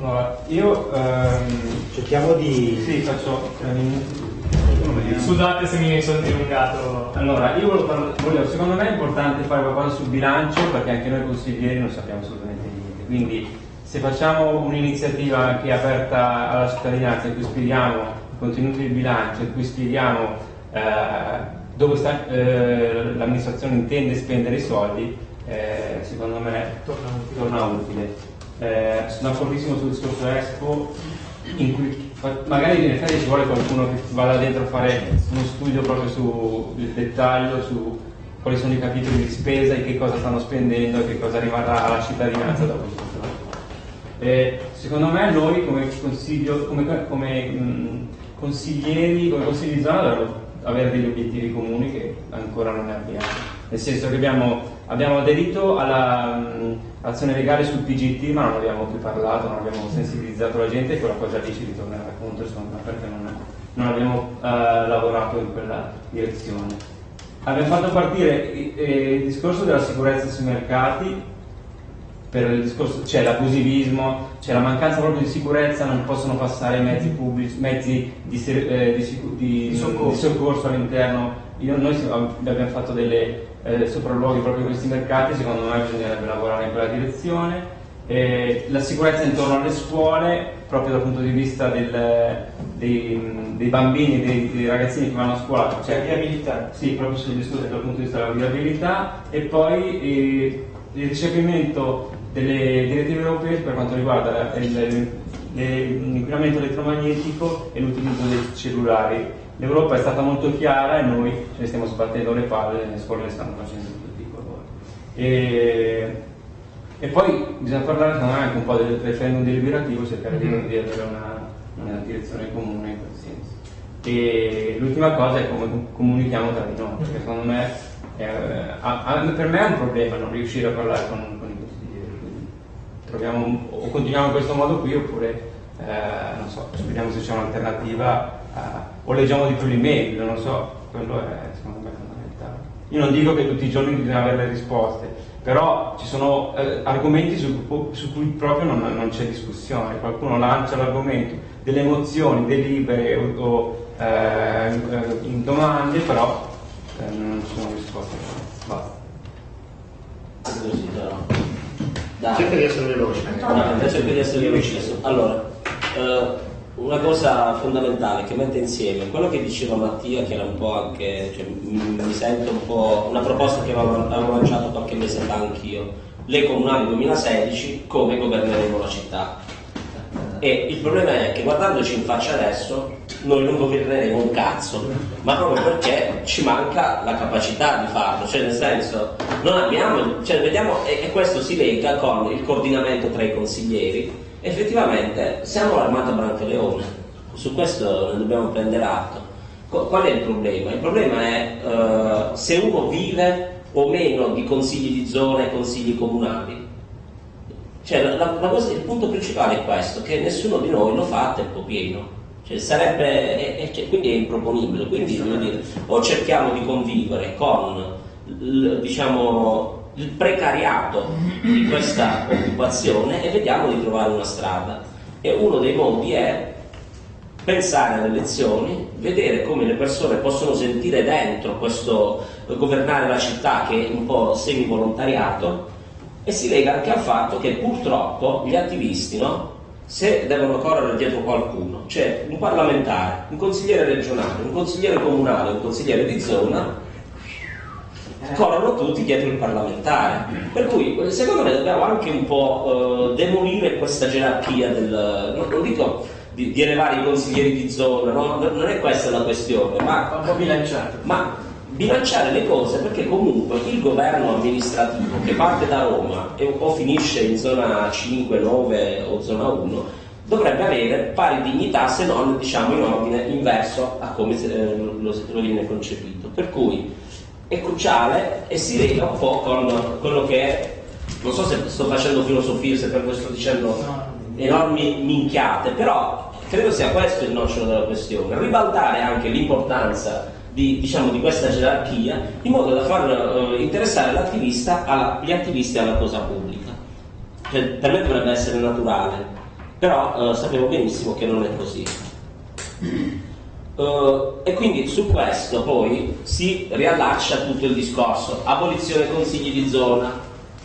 Allora, io ehm, cerchiamo di... Sì, faccio... Ehm, Scusate se mi sono dilungato. Allora, io volevo, volevo, secondo me è importante fare qualcosa sul bilancio perché anche noi consiglieri non sappiamo assolutamente niente. Quindi se facciamo un'iniziativa che è aperta alla cittadinanza in cui spieghiamo i contenuti del bilancio, in cui spieghiamo eh, dove sta, eh, l'amministrazione intende spendere i soldi, eh, secondo me torna utile. Torna utile. Eh, sono d'accordissimo sul discorso Expo in cui magari in effetti ci vuole qualcuno che vada dentro a fare uno studio proprio sul dettaglio, su quali sono i capitoli di spesa e che cosa stanno spendendo e che cosa rimarrà alla cittadinanza dopo tutto. Eh, secondo me noi come, come, come mh, consiglieri, come consigli di zona dovremmo avere degli obiettivi comuni che ancora non abbiamo. Nel senso che abbiamo, abbiamo aderito all'azione legale sul PGT ma non abbiamo più parlato, non abbiamo sensibilizzato la gente e quella cosa lì ci ritornerà contro insomma, perché non, non abbiamo uh, lavorato in quella direzione. Abbiamo fatto partire eh, il discorso della sicurezza sui mercati c'è l'abusivismo, c'è la mancanza proprio di sicurezza, non possono passare mezzi pubblici, mezzi di, eh, di, di, di soccorso. soccorso. all'interno. Io, noi abbiamo fatto delle eh, sopralluoghi proprio in questi mercati, secondo me bisognerebbe lavorare in quella direzione. Eh, la sicurezza intorno alle scuole, proprio dal punto di vista del, dei, dei, bambini, dei, dei, ragazzini che vanno a scuola. Cioè, la viabilità? Sì, proprio sul discorso dal punto di vista della viabilità e poi eh, il recepimento delle direttive europee per quanto riguarda l'inquinamento elettromagnetico e l'utilizzo dei cellulari. L'Europa è stata molto chiara e noi ce ne stiamo sbattendo le palle, le scuole le stanno facendo tutti i colori. E, e poi bisogna parlare anche un po' del referendum deliberativo, cercare di, di avere una, una direzione comune in quel senso. E l'ultima cosa è come comunichiamo tra di noi, perché secondo me, è, per me è un problema non riuscire a parlare con, con troviamo, o continuiamo in questo modo qui oppure eh, non so, vediamo se c'è un'alternativa o leggiamo di più l'email, non so, quello è secondo me fondamentale. Io non dico che tutti i giorni bisogna avere le risposte, però ci sono eh, argomenti su, su, cui proprio non, non, c'è discussione, qualcuno lancia l'argomento delle emozioni, delibere o, o eh, in domande, però eh, non ci sono risposte. Basta. Dai. Cerca di essere veloce. No, cerca di essere veloce. Allora, eh, una cosa fondamentale che mette insieme quello che diceva Mattia, che era un po' anche, cioè, mi sento un po' una proposta che avevo, lanciato qualche mese fa anch'io, le comunali 2016, come governeremo la città. E il problema è che guardandoci in faccia adesso, noi non governeremo un cazzo, ma proprio perché ci manca la capacità di farlo, cioè nel senso, non abbiamo, cioè vediamo, e, e questo si lega con il coordinamento tra i consiglieri, effettivamente siamo l'armata Brancaleone, su questo ne dobbiamo prendere atto. Qual è il problema? Il problema è uh, se uno vive o meno di consigli di zona e consigli comunali. Cioè, la, la cosa, il punto principale è questo, che nessuno di noi lo fa a tempo pieno. Cioè, sarebbe, e, e, quindi è improponibile. Quindi dire, o cerchiamo di convivere con diciamo, il precariato di questa occupazione e vediamo di trovare una strada. E uno dei modi è pensare alle elezioni, vedere come le persone possono sentire dentro questo governare la città che è un po' semi-volontariato e si lega anche al fatto che purtroppo gli attivisti no, se devono correre dietro qualcuno, cioè un parlamentare, un consigliere regionale, un consigliere comunale, un consigliere di zona, corrono tutti dietro il parlamentare. Per cui secondo me dobbiamo anche un po' eh, demolire questa gerarchia del. Non, non dico di, di, elevare i consiglieri di zona, no? non è questa la questione, ma, un po'. Ma bilanciare le cose perché comunque il governo amministrativo che parte da Roma e o finisce in zona 5, 9 o zona 1 dovrebbe avere pari dignità se non diciamo in ordine inverso a come eh, lo, lo viene concepito. Per cui è cruciale e si lega un po' con quello che è, non so se sto facendo filosofia, se per questo sto dicendo enormi minchiate, però credo sia questo il nocciolo della questione, ribaltare anche l'importanza di, diciamo, di questa gerarchia in modo da far uh, interessare l'attivista alla, gli attivisti alla cosa pubblica. Cioè, per me dovrebbe essere naturale. però eh, sappiamo benissimo che non è così. Uh, e quindi su questo poi si riallaccia tutto il discorso, abolizione consigli di zona,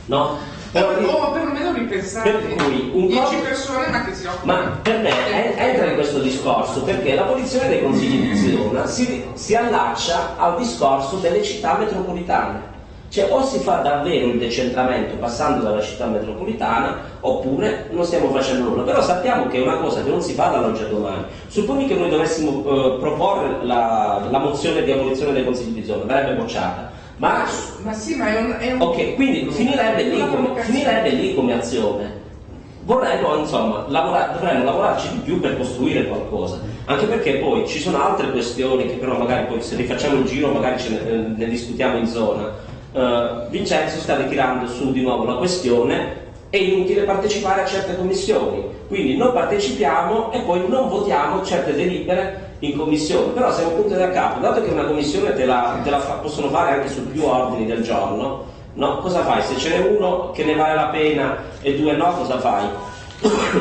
no? Però, o perlomeno ripensare per cui un 10 persone ma che si occupano. Ma per me è, entra in questo discorso perché l'abolizione dei consigli di zona si, si allaccia al discorso delle città metropolitane. Cioè o si fa davvero il decentramento passando dalla città metropolitana oppure non stiamo facendo nulla. Però sappiamo che è una cosa che non si fa dall'oggi a domani. Supponi che noi dovessimo eh, proporre la, la, mozione di abolizione dei consigli di zona, verrebbe bocciata. Ma, ma sì, ma è un, è un... Ok, quindi finirebbe lì, come, finirebbe lì come azione. Vorremmo, insomma, lavorare, dovremmo lavorarci di più per costruire qualcosa. Anche perché poi ci sono altre questioni che però magari poi se rifacciamo il giro magari ne, ne discutiamo in zona uh, Vincenzo sta ritirando su di nuovo la questione è inutile partecipare a certe commissioni, quindi non partecipiamo e poi non votiamo certe delibere in commissione, però siamo punti da capo, dato che una commissione te la, te la fa, possono fare anche su più ordini del giorno, no? cosa fai? Se ce n'è uno che ne vale la pena e due no, cosa fai?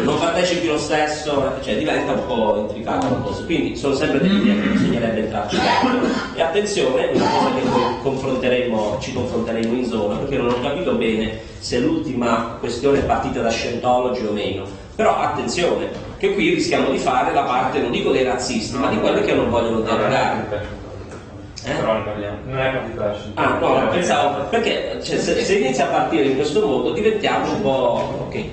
Non partecipi lo stesso, cioè diventa un po' intricato la cosa. Quindi sono sempre delle idee che bisognerebbe entrarci dentro. E attenzione, una cosa che noi confronteremo, ci confronteremo in zona, perché non ho capito bene se l'ultima questione è partita da Scientology o meno. Però attenzione, che qui rischiamo di fare la parte, non dico dei razzisti, ma di quelli che non vogliono derogare. Eh? Però parliamo. Non è da Ah, no, pensavo, perché cioè, se, se, inizia a partire in questo modo diventiamo un po'. ok.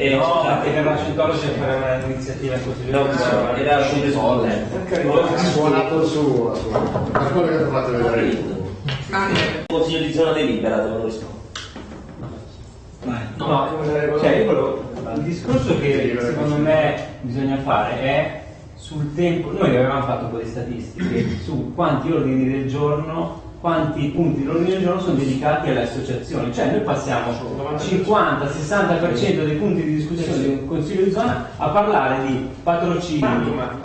E no, perché per la Scientology c'è fare un'iniziativa così. No, no, era un rispondente. Ha suonato suo, per quello che ho fatto vedere. Il consiglio di zona delibera, devo rispondere. No, no, cioè io volevo, il discorso che secondo me bisogna fare è sul tempo, noi avevamo fatto di statistiche su quanti ordini del giorno quanti punti dell'ordine del giorno sono dedicati alle associazioni, cioè noi passiamo 50-60% dei punti di discussione del Consiglio di zona a parlare di patrocini,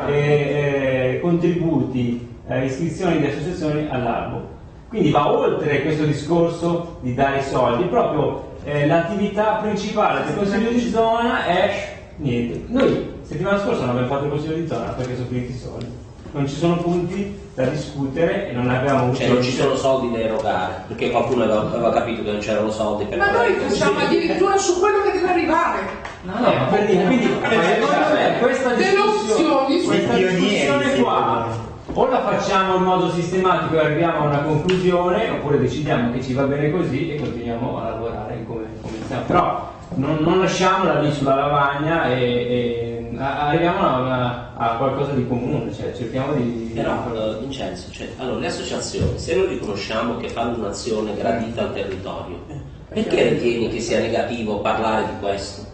eh, eh, contributi, eh, iscrizioni di associazioni all'albo. Quindi va oltre questo discorso di dare i soldi, proprio eh, l'attività principale del Consiglio di zona è niente. Noi settimana scorsa non abbiamo fatto il Consiglio di zona perché sono finiti i soldi non ci sono punti da discutere e non abbiamo avuto... Cioè non ci sono soldi da erogare, perché qualcuno aveva, aveva capito che non c'erano soldi per... Ma noi facciamo addirittura su quello che deve arrivare. No, no, ma per dire, quindi secondo me questa discussione, questa discussione qua o la facciamo in modo sistematico e arriviamo a una conclusione oppure decidiamo che ci va bene così e continuiamo a lavorare come, come stiamo. Però non, non lasciamola lì sulla lavagna e, e arriviamo a, una, a, qualcosa di comune, cioè cerchiamo di... Però uh, Vincenzo, cioè, allora, le associazioni, se noi riconosciamo che fanno un'azione gradita al territorio, perché ritieni che sia negativo parlare di questo?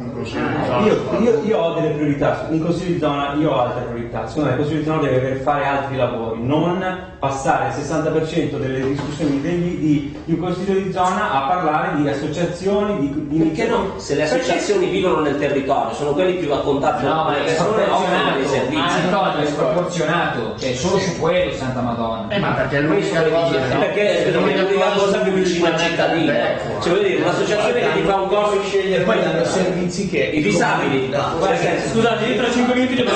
Ah, io, io, io, ho delle priorità, in consiglio di zona io ho altre priorità, secondo me il consiglio di zona deve fare altri lavori, non passare il 60% delle discussioni degli, di, di, un consiglio di zona a parlare di associazioni, di, di Perché no? Se le associazioni perché... vivono nel territorio, sono quelli più a contatto no, ma è sproporzionato, ma è sproporzionato, cioè solo su quello Santa Madonna. Eh, ma perché lui si arriva Perché è la cosa più vicina al cittadino. Cioè vuol dire, un'associazione che ti fa un corso e poi danno servizi che i disabili. Scusate, io tra 5 minuti devo